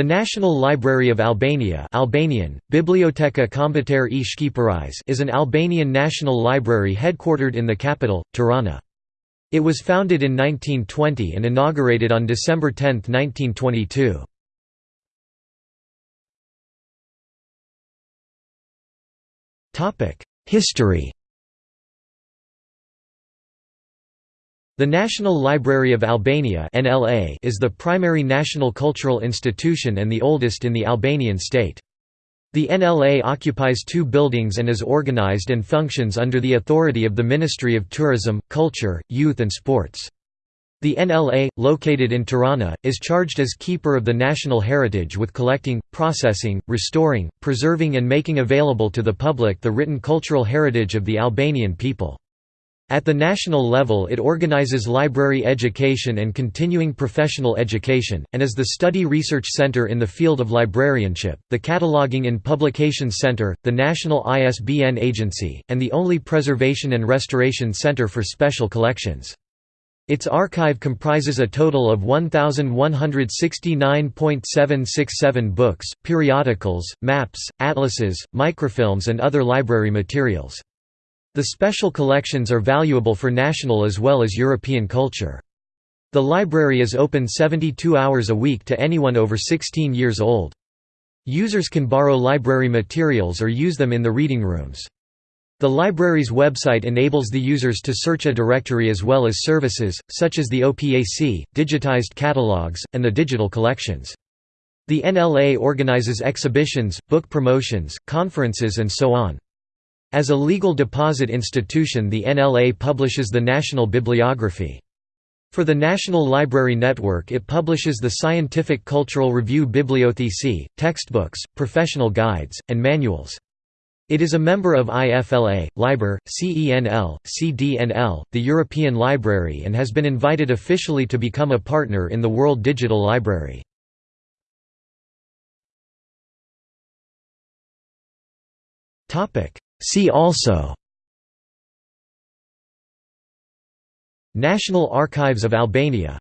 The National Library of Albania Albanian, Biblioteka Kombëtare is an Albanian national library headquartered in the capital, Tirana. It was founded in 1920 and inaugurated on December 10, 1922. History The National Library of Albania is the primary national cultural institution and the oldest in the Albanian state. The NLA occupies two buildings and is organized and functions under the authority of the Ministry of Tourism, Culture, Youth and Sports. The NLA, located in Tirana, is charged as keeper of the national heritage with collecting, processing, restoring, preserving and making available to the public the written cultural heritage of the Albanian people. At the national level it organizes library education and continuing professional education, and is the study research center in the field of librarianship, the Cataloging and Publications Center, the National ISBN Agency, and the only preservation and restoration center for special collections. Its archive comprises a total of 1,169.767 books, periodicals, maps, atlases, microfilms and other library materials. The special collections are valuable for national as well as European culture. The library is open 72 hours a week to anyone over 16 years old. Users can borrow library materials or use them in the reading rooms. The library's website enables the users to search a directory as well as services, such as the OPAC, digitized catalogs, and the digital collections. The NLA organizes exhibitions, book promotions, conferences and so on. As a legal deposit institution the NLA publishes the National Bibliography. For the National Library Network it publishes the Scientific Cultural Review Bibliothèque, textbooks, professional guides, and manuals. It is a member of IFLA, LIBER, CENL, CDNL, the European Library and has been invited officially to become a partner in the World Digital Library. See also National Archives of Albania